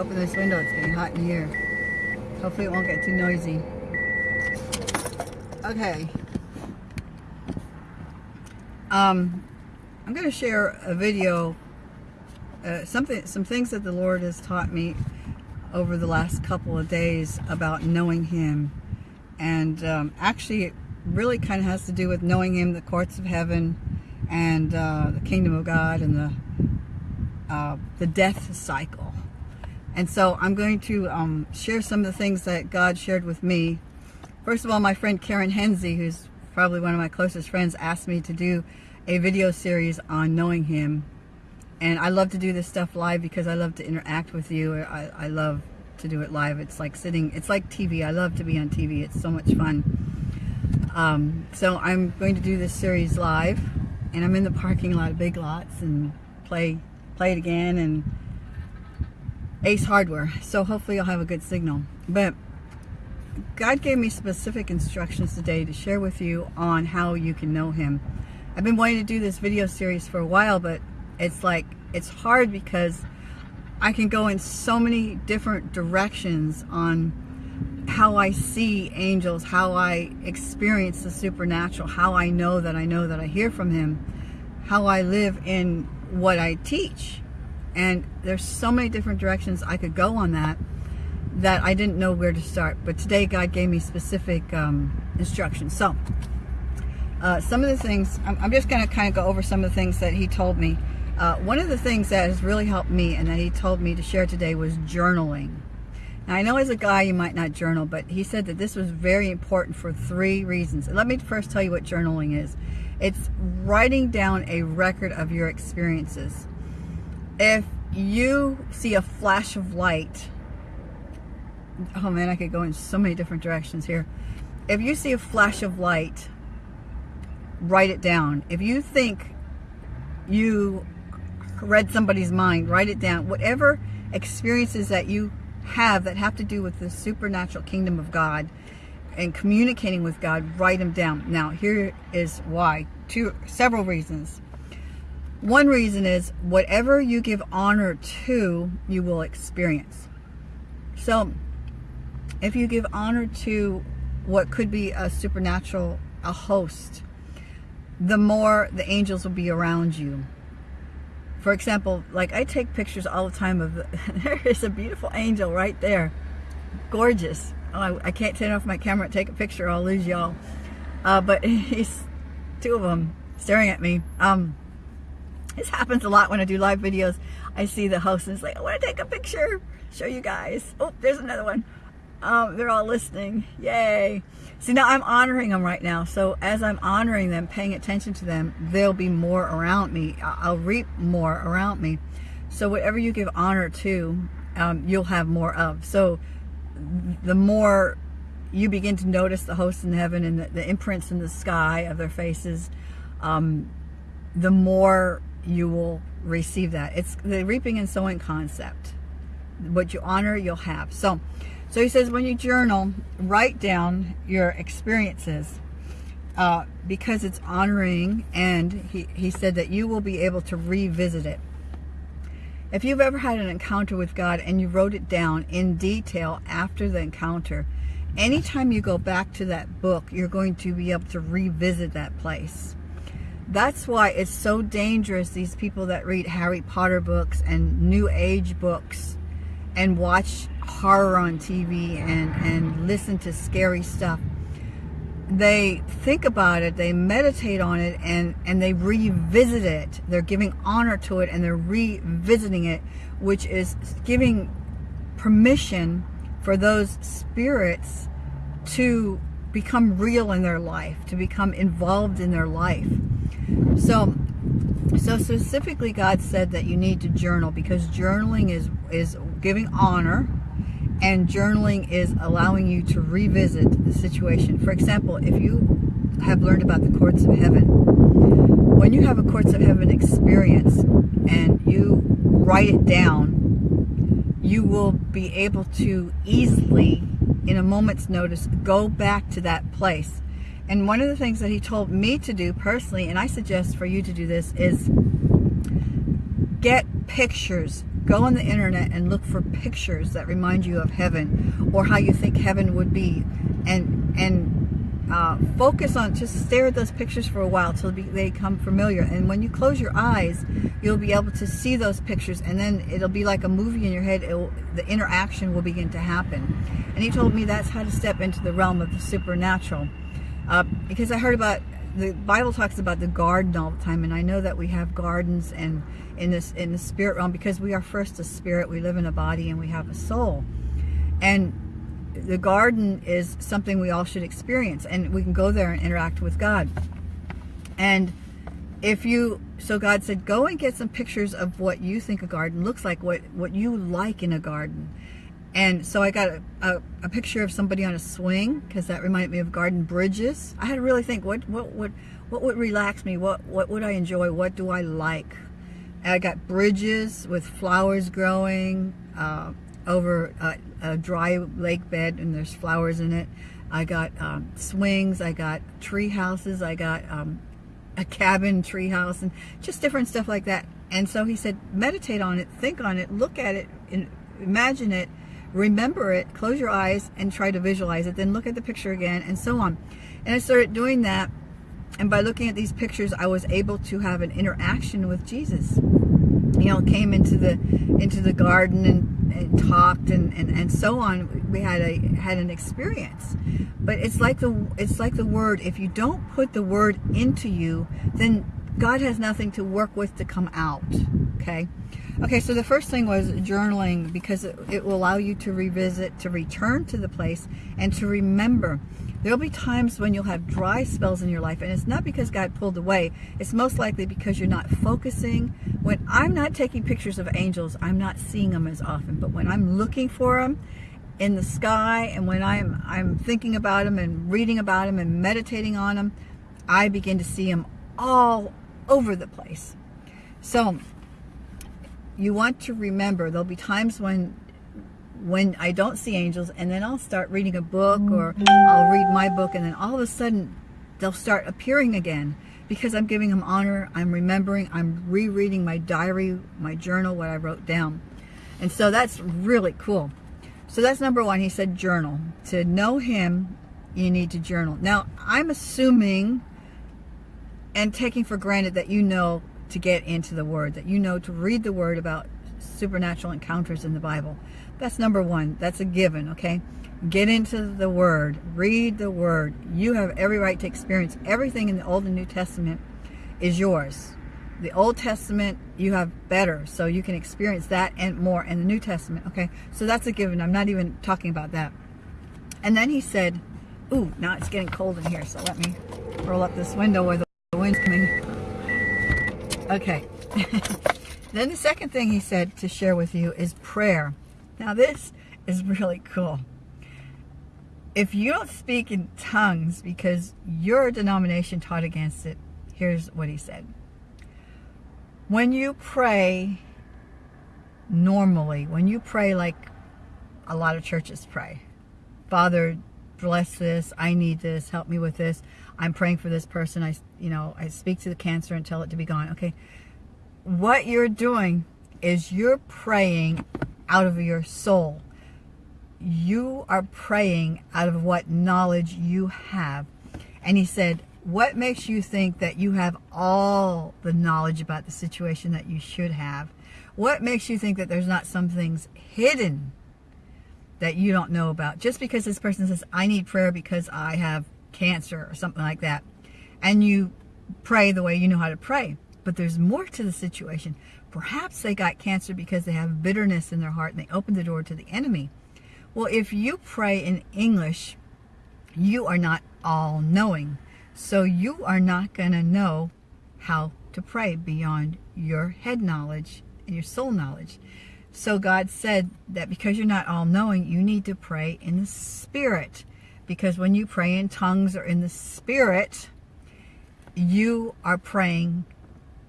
open this window. It's getting hot in here. Hopefully it won't get too noisy. Okay. Um, I'm going to share a video, uh, something, some things that the Lord has taught me over the last couple of days about knowing Him. And um, actually, it really kind of has to do with knowing Him, the courts of heaven, and uh, the kingdom of God, and the uh, the death cycle. And so I'm going to um, share some of the things that God shared with me. First of all, my friend Karen Hensey, who's probably one of my closest friends, asked me to do a video series on knowing Him. And I love to do this stuff live because I love to interact with you. I, I love to do it live. It's like sitting, it's like TV. I love to be on TV. It's so much fun. Um, so I'm going to do this series live. And I'm in the parking lot of Big Lots and play play it again and Ace Hardware. So hopefully you'll have a good signal. But God gave me specific instructions today to share with you on how you can know Him. I've been wanting to do this video series for a while, but it's like, it's hard because I can go in so many different directions on how I see angels, how I experience the supernatural, how I know that I know that I hear from Him, how I live in what I teach. And there's so many different directions I could go on that that I didn't know where to start. But today God gave me specific um, instructions. So uh, some of the things, I'm, I'm just going to kind of go over some of the things that he told me. Uh, one of the things that has really helped me and that he told me to share today was journaling. Now I know as a guy you might not journal, but he said that this was very important for three reasons. Let me first tell you what journaling is. It's writing down a record of your experiences. If you see a flash of light, oh man, I could go in so many different directions here. If you see a flash of light, write it down. If you think you read somebody's mind, write it down. Whatever experiences that you have that have to do with the supernatural kingdom of God, and communicating with God, write them down. Now, here is why. Two, several reasons. One reason is whatever you give honor to, you will experience. So, if you give honor to what could be a supernatural, a host, the more the angels will be around you. For example, like I take pictures all the time of, the, there is a beautiful angel right there. Gorgeous oh, I, I, can't turn off my camera and take a picture, I'll lose y'all. Uh, but he's two of them staring at me. Um, this happens a lot when I do live videos. I see the host and it's like, I want to take a picture, show you guys. Oh, there's another one. Um, they're all listening. Yay. See, now I'm honoring them right now. So as I'm honoring them, paying attention to them, there'll be more around me. I'll reap more around me. So whatever you give honor to, um, you'll have more of. So the more you begin to notice the hosts in heaven and the, the imprints in the sky of their faces, um, the more you will receive that. It's the reaping and sowing concept. What you honor, you'll have. So, so he says when you journal, write down your experiences uh, because it's honoring and he, he said that you will be able to revisit it. If you've ever had an encounter with God and you wrote it down in detail after the encounter, anytime you go back to that book, you're going to be able to revisit that place. That's why it's so dangerous, these people that read Harry Potter books and New Age books and watch horror on TV and, and listen to scary stuff they think about it, they meditate on it, and, and they revisit it. They're giving honor to it and they're revisiting it, which is giving permission for those spirits to become real in their life, to become involved in their life. So, so specifically God said that you need to journal because journaling is, is giving honor and journaling is allowing you to revisit the situation. For example, if you have learned about the courts of heaven, when you have a courts of heaven experience and you write it down, you will be able to easily, in a moment's notice, go back to that place. And one of the things that he told me to do personally, and I suggest for you to do this, is get pictures. Go on the internet and look for pictures that remind you of heaven or how you think heaven would be. And and uh, focus on just stare at those pictures for a while till they become familiar. And when you close your eyes you'll be able to see those pictures. And then it'll be like a movie in your head. Will, the interaction will begin to happen. And he told me that's how to step into the realm of the supernatural uh, because I heard about the Bible talks about the garden all the time, and I know that we have gardens and in this in the spirit realm because we are first a spirit. We live in a body and we have a soul, and the garden is something we all should experience, and we can go there and interact with God. And if you so God said, go and get some pictures of what you think a garden looks like, what what you like in a garden, and so I got a, a, a picture of somebody on a swing because that reminded me of garden bridges. I had to really think, what what would what would relax me? What what would I enjoy? What do I like? And I got bridges with flowers growing uh, over a, a, dry lake bed and there's flowers in it. I got um, swings. I got tree houses. I got um, a cabin tree house and just different stuff like that. And so he said, meditate on it, think on it, look at it, imagine it, remember it, close your eyes and try to visualize it, then look at the picture again and so on. And I started doing that and by looking at these pictures I was able to have an interaction with Jesus. You know, came into the into the garden and, and talked and, and, and so on. We had a had an experience. But it's like the it's like the word, if you don't put the word into you, then God has nothing to work with to come out. Okay? Okay, so the first thing was journaling because it, it, will allow you to revisit, to return to the place, and to remember. There'll be times when you'll have dry spells in your life, and it's not because God pulled away. It's most likely because you're not focusing. When I'm not taking pictures of angels, I'm not seeing them as often. But when I'm looking for them in the sky, and when I'm I'm thinking about them and reading about them and meditating on them, I begin to see them all over the place. So you want to remember there'll be times when when I don't see angels and then I'll start reading a book or I'll read my book and then all of a sudden they'll start appearing again because I'm giving them honor, I'm remembering, I'm rereading my diary, my journal, what I wrote down. And so that's really cool. So that's number one. He said journal. To know him, you need to journal. Now, I'm assuming and taking for granted that you know to get into the Word, that you know to read the Word about supernatural encounters in the Bible. That's number one. That's a given, okay? Get into the Word. Read the Word. You have every right to experience everything in the Old and New Testament is yours. The Old Testament, you have better, so you can experience that and more in the New Testament, okay? So that's a given. I'm not even talking about that. And then he said, ooh, now it's getting cold in here, so let me roll up this window where the wind's coming. Okay. then the second thing he said to share with you is prayer. Now this is really cool. If you don't speak in tongues because your denomination taught against it, here's what he said. When you pray normally, when you pray like a lot of churches pray, Father, bless this, I need this, help me with this, I'm praying for this person. I, you know, I speak to the cancer and tell it to be gone. Okay. What you're doing is you're praying out of your soul. You are praying out of what knowledge you have. And he said, what makes you think that you have all the knowledge about the situation that you should have? What makes you think that there's not some things hidden that you don't know about? Just because this person says, I need prayer because I have cancer or something like that. And you pray the way you know how to pray. But there's more to the situation. Perhaps they got cancer because they have bitterness in their heart and they opened the door to the enemy. Well, if you pray in English, you are not all knowing. So you are not going to know how to pray beyond your head knowledge and your soul knowledge. So God said that because you're not all knowing, you need to pray in the spirit because when you pray in tongues or in the spirit, you are praying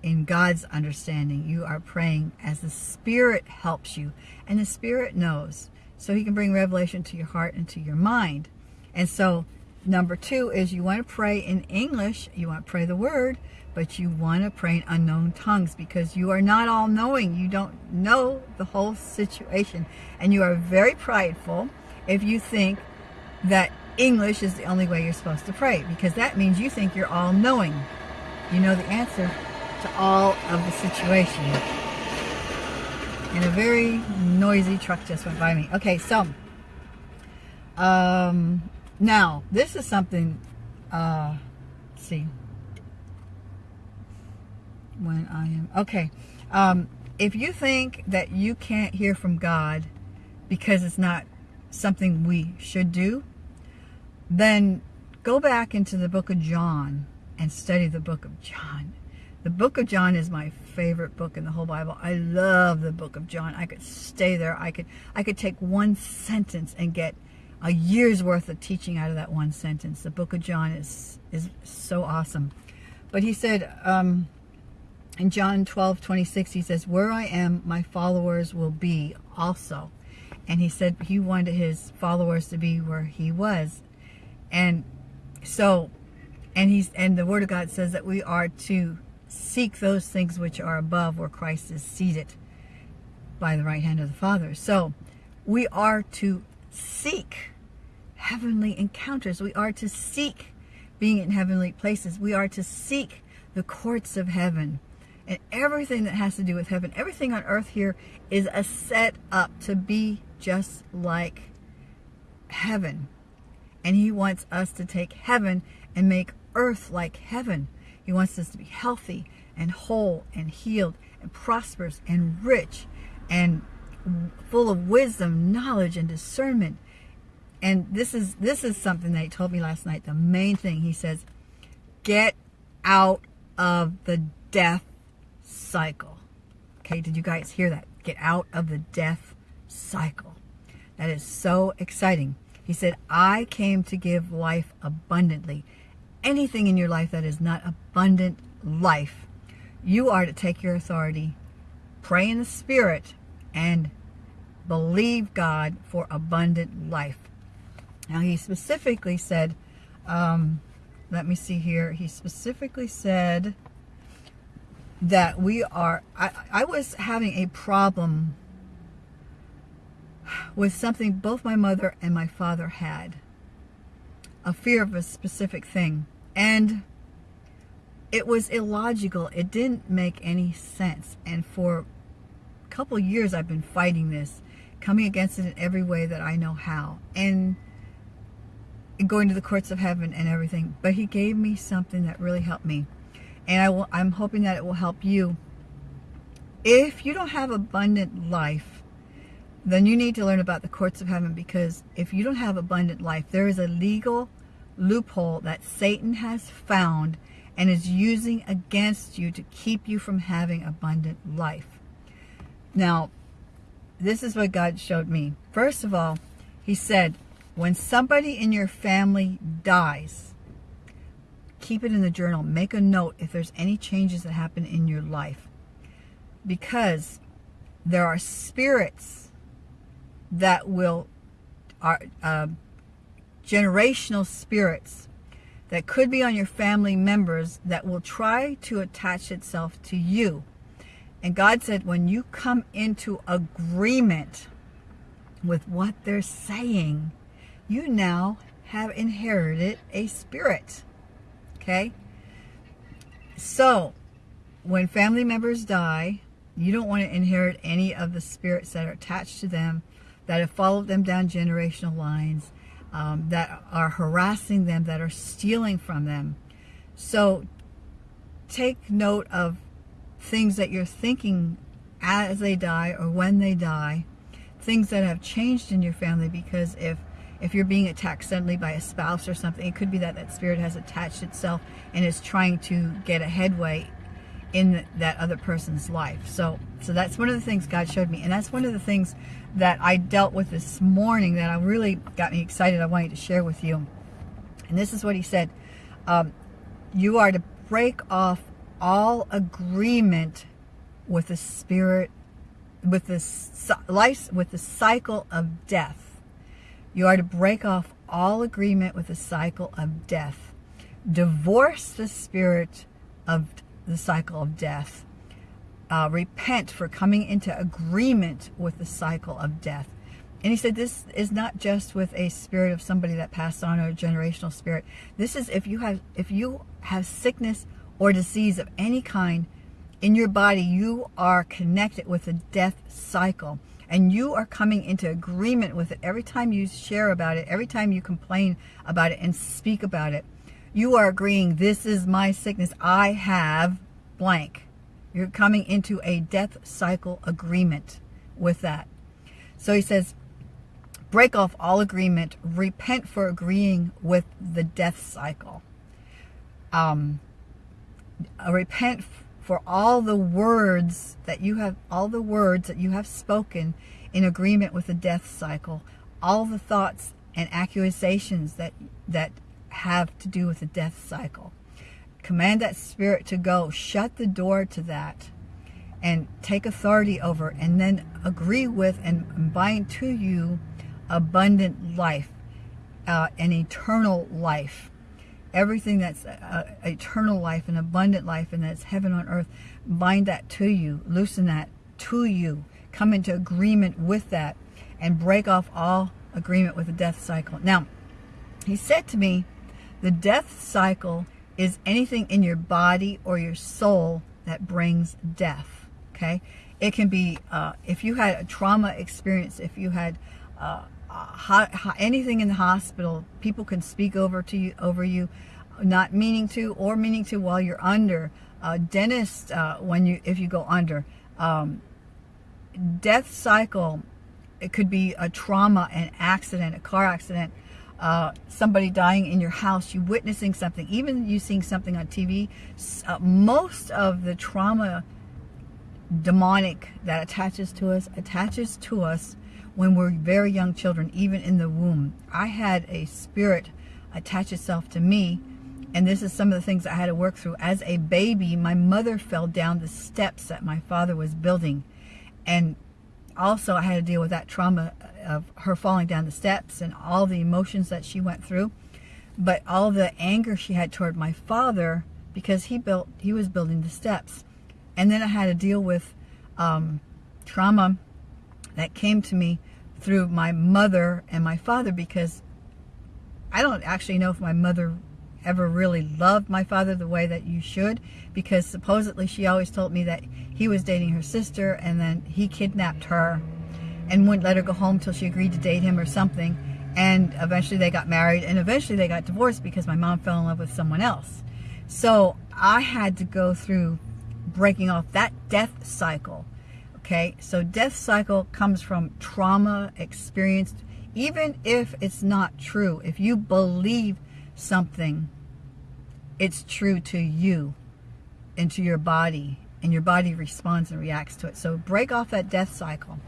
in God's understanding. You are praying as the Spirit helps you. And the Spirit knows. So he can bring revelation to your heart and to your mind. And so number two is you want to pray in English. You want to pray the word, but you want to pray in unknown tongues because you are not all knowing. You don't know the whole situation. And you are very prideful if you think that English is the only way you're supposed to pray because that means you think you're all knowing. You know the answer to all of the situation. And a very noisy truck just went by me. Okay, so um, now this is something. Uh, see when I am okay. Um, if you think that you can't hear from God because it's not something we should do, then go back into the book of John and study the book of John. The book of John is my favorite book in the whole Bible. I love the book of John. I could stay there. I could I could take one sentence and get a year's worth of teaching out of that one sentence. The book of John is is so awesome. But he said um, in John 12, 26, he says, where I am, my followers will be also. And he said he wanted his followers to be where he was. And so, and he's, and the word of God says that we are to seek those things which are above where Christ is seated by the right hand of the Father. So we are to seek heavenly encounters. We are to seek being in heavenly places. We are to seek the courts of heaven and everything that has to do with heaven. Everything on earth here is a set up to be just like heaven. And he wants us to take heaven and make earth like heaven. He wants us to be healthy and whole and healed and prosperous and rich and full of wisdom, knowledge, and discernment. And this is this is something that he told me last night. The main thing he says, get out of the death cycle. Okay, did you guys hear that? Get out of the death cycle. That is so exciting. He said, I came to give life abundantly. Anything in your life that is not abundant life, you are to take your authority, pray in the Spirit, and believe God for abundant life. Now, he specifically said, um, let me see here, he specifically said, that we are, I, I was having a problem with something both my mother and my father had. A fear of a specific thing. And it was illogical. It didn't make any sense. And for a couple years I've been fighting this, coming against it in every way that I know how. And going to the courts of heaven and everything. But he gave me something that really helped me and I will, I'm hoping that it will help you. If you don't have abundant life, then you need to learn about the courts of heaven because if you don't have abundant life, there is a legal loophole that Satan has found and is using against you to keep you from having abundant life. Now, this is what God showed me. First of all, he said, when somebody in your family dies, keep it in the journal. Make a note if there's any changes that happen in your life. Because there are spirits that will, are uh, generational spirits that could be on your family members that will try to attach itself to you. And God said, when you come into agreement with what they're saying, you now have inherited a spirit. Okay? So, when family members die, you don't want to inherit any of the spirits that are attached to them, that have followed them down generational lines, um, that are harassing them, that are stealing from them. So, take note of things that you're thinking as they die or when they die, things that have changed in your family because if if you're being attacked suddenly by a spouse or something, it could be that that spirit has attached itself and is trying to get a headway in that other person's life. So, so that's one of the things God showed me. And that's one of the things that I dealt with this morning that I really got me excited. I wanted to share with you. And this is what he said. Um, you are to break off all agreement with the spirit, with the life, with the cycle of death you are to break off all agreement with the cycle of death. Divorce the spirit of the cycle of death. Uh, repent for coming into agreement with the cycle of death. And he said this is not just with a spirit of somebody that passed on or a generational spirit. This is if you have if you have sickness or disease of any kind in your body, you are connected with the death cycle. And you are coming into agreement with it every time you share about it, every time you complain about it and speak about it. You are agreeing, this is my sickness. I have blank. You're coming into a death cycle agreement with that. So he says, break off all agreement, repent for agreeing with the death cycle. Um, repent for all the words that you have, all the words that you have spoken in agreement with the death cycle, all the thoughts and accusations that, that have to do with the death cycle. Command that spirit to go. Shut the door to that and take authority over and then agree with and bind to you abundant life, uh, an eternal life. Everything that's uh, eternal life and abundant life and that's heaven on earth, bind that to you, loosen that to you, come into agreement with that and break off all agreement with the death cycle. Now, he said to me, the death cycle is anything in your body or your soul that brings death, okay? It can be, uh, if you had a trauma experience, if you had uh, anything in the hospital, people can speak over to you, over you, not meaning to or meaning to while you're under. Uh, dentist, when you if you go under, um, death cycle, it could be a trauma, an accident, a car accident, uh, somebody dying in your house, you witnessing something, even you seeing something on TV. Uh, most of the trauma demonic that attaches to us attaches to us when we're very young children, even in the womb. I had a spirit attach itself to me, and this is some of the things I had to work through. As a baby, my mother fell down the steps that my father was building, and also I had to deal with that trauma of her falling down the steps and all the emotions that she went through, but all the anger she had toward my father because he built, he was building the steps. And then I had to deal with um, trauma that came to me through my mother and my father because I don't actually know if my mother ever really loved my father the way that you should because supposedly she always told me that he was dating her sister and then he kidnapped her and wouldn't let her go home till she agreed to date him or something. And eventually they got married and eventually they got divorced because my mom fell in love with someone else. So I had to go through breaking off that death cycle Okay, so death cycle comes from trauma experienced, even if it's not true. If you believe something, it's true to you and to your body, and your body responds and reacts to it. So break off that death cycle.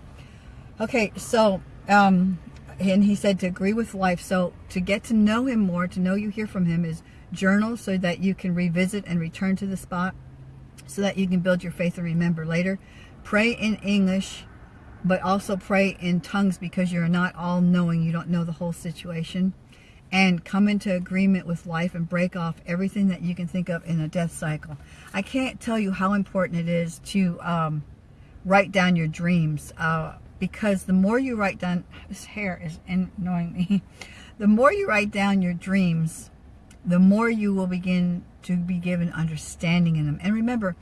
Okay, so, um, and he said to agree with life. So to get to know him more, to know you hear from him is journal so that you can revisit and return to the spot so that you can build your faith and remember later. Pray in English, but also pray in tongues because you're not all knowing. You don't know the whole situation. And come into agreement with life and break off everything that you can think of in a death cycle. I can't tell you how important it is to um, write down your dreams. Uh, because the more you write down, this hair is annoying me. The more you write down your dreams, the more you will begin to be given understanding in them. And remember,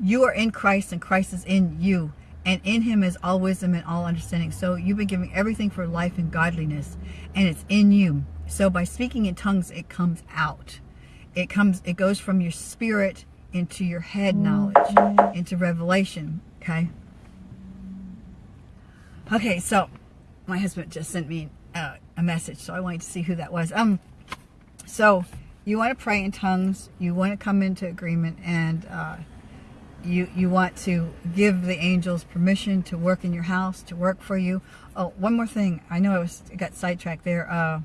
you are in Christ and Christ is in you. And in him is all wisdom and all understanding. So you've been given everything for life and godliness. And it's in you. So by speaking in tongues, it comes out. It comes, it goes from your spirit into your head knowledge, into revelation. Okay. Okay, so my husband just sent me uh, a message, so I wanted to see who that was. Um, so you want to pray in tongues, you want to come into agreement, and uh, you you want to give the angels permission to work in your house to work for you oh one more thing i know i was got sidetracked there uh,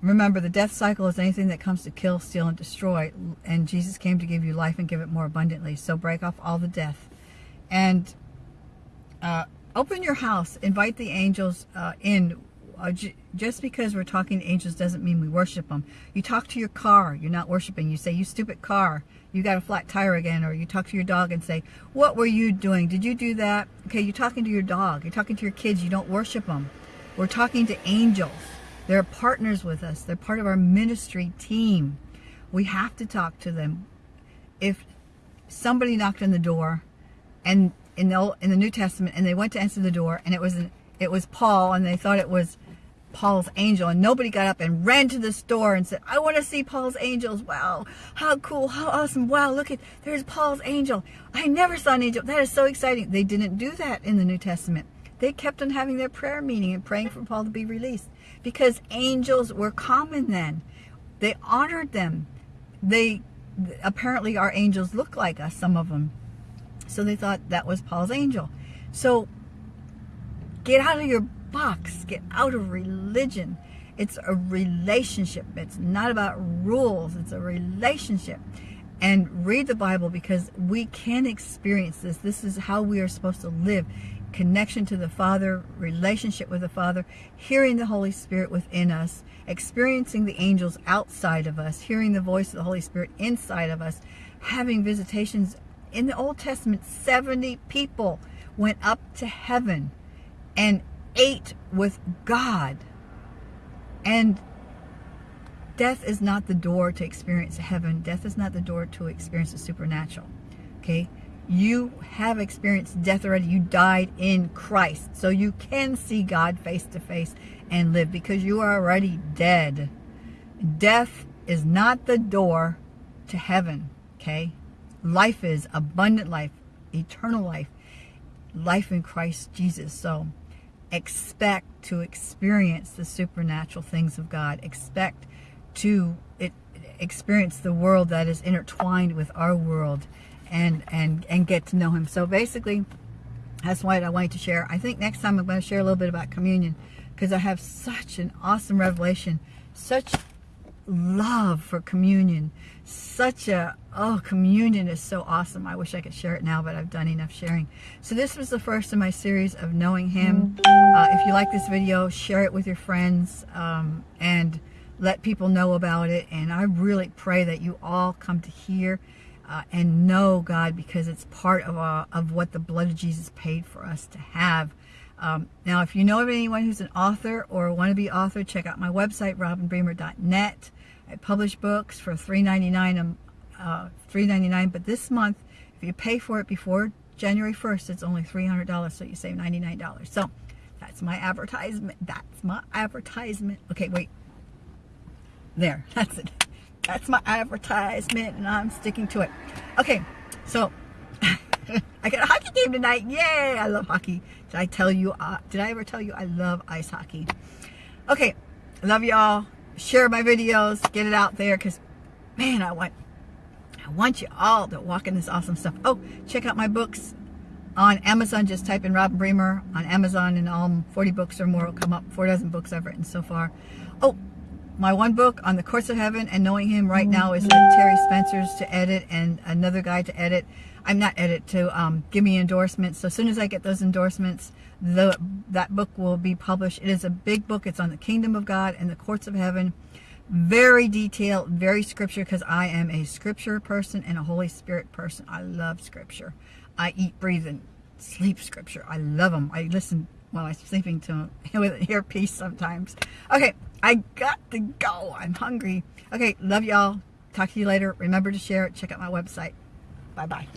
remember the death cycle is anything that comes to kill steal and destroy and jesus came to give you life and give it more abundantly so break off all the death and uh, open your house. Invite the angels uh, in. Uh, just because we're talking to angels doesn't mean we worship them. You talk to your car, you're not worshiping. You say, you stupid car, you got a flat tire again. Or you talk to your dog and say, what were you doing? Did you do that? Okay, you're talking to your dog. You're talking to your kids. You don't worship them. We're talking to angels. They're partners with us. They're part of our ministry team. We have to talk to them. If somebody knocked on the door and in the, in the New Testament and they went to answer the door and it was an, it was Paul and they thought it was Paul's angel and nobody got up and ran to the store and said, I want to see Paul's angels. Wow, how cool, how awesome. Wow, look at, there's Paul's angel. I never saw an angel. That is so exciting. They didn't do that in the New Testament. They kept on having their prayer meeting and praying for Paul to be released because angels were common then. They honored them. They apparently our angels look like us, some of them. So they thought that was Paul's angel. So get out of your box. Get out of religion. It's a relationship. It's not about rules. It's a relationship. And read the Bible because we can experience this. This is how we are supposed to live. Connection to the Father, relationship with the Father, hearing the Holy Spirit within us, experiencing the angels outside of us, hearing the voice of the Holy Spirit inside of us, having visitations. In the Old Testament, 70 people went up to heaven and ate with God. And death is not the door to experience heaven. Death is not the door to experience the supernatural. Okay? You have experienced death already. You died in Christ. So you can see God face to face and live because you are already dead. Death is not the door to heaven. Okay? Life is abundant life, eternal life, life in Christ Jesus. So expect to experience the supernatural things of God. Expect to experience the world that is intertwined with our world and, and, and get to know him. So basically, that's what I wanted to share. I think next time I'm going to share a little bit about communion because I have such an awesome revelation, such love for communion, such a, oh, communion is so awesome. I wish I could share it now, but I've done enough sharing. So this was the first in my series of knowing him. Uh, if you like this video, share it with your friends um, and let people know about it. And I really pray that you all come to hear uh, and know God because it's part of, uh, of what the blood of Jesus paid for us to have. Um, now, if you know of anyone who's an author or a wannabe author, check out my website, robinbremer.net. I publish books for $3.99, um, uh, $3.99, but this month, if you pay for it before January 1st, it's only $300, so you save $99. So that's my advertisement. That's my advertisement. Okay, wait. There, that's it. That's my advertisement, and I'm sticking to it. Okay, so I got a hockey game tonight. Yay! I love hockey. Did I tell you? Uh, did I ever tell you I love ice hockey? Okay, love y'all share my videos, get it out there because, man, I want, I want you all to walk in this awesome stuff. Oh, check out my books on Amazon. Just type in Robin Bremer on Amazon and all 40 books or more will come up. Four dozen books I've written so far. Oh, my one book on the courts of heaven and knowing him right now is Terry Spencer's to edit and another guy to edit. I'm not edit to um, give me endorsements. So as soon as I get those endorsements, the that book will be published. It is a big book. It's on the kingdom of God and the courts of heaven. Very detailed, very scripture because I am a scripture person and a Holy Spirit person. I love scripture. I eat, breathe, and sleep scripture. I love them. I listen while I'm sleeping to them with earpiece sometimes. Okay, I got to go. I'm hungry. Okay, love y'all. Talk to you later. Remember to share it. Check out my website. Bye-bye.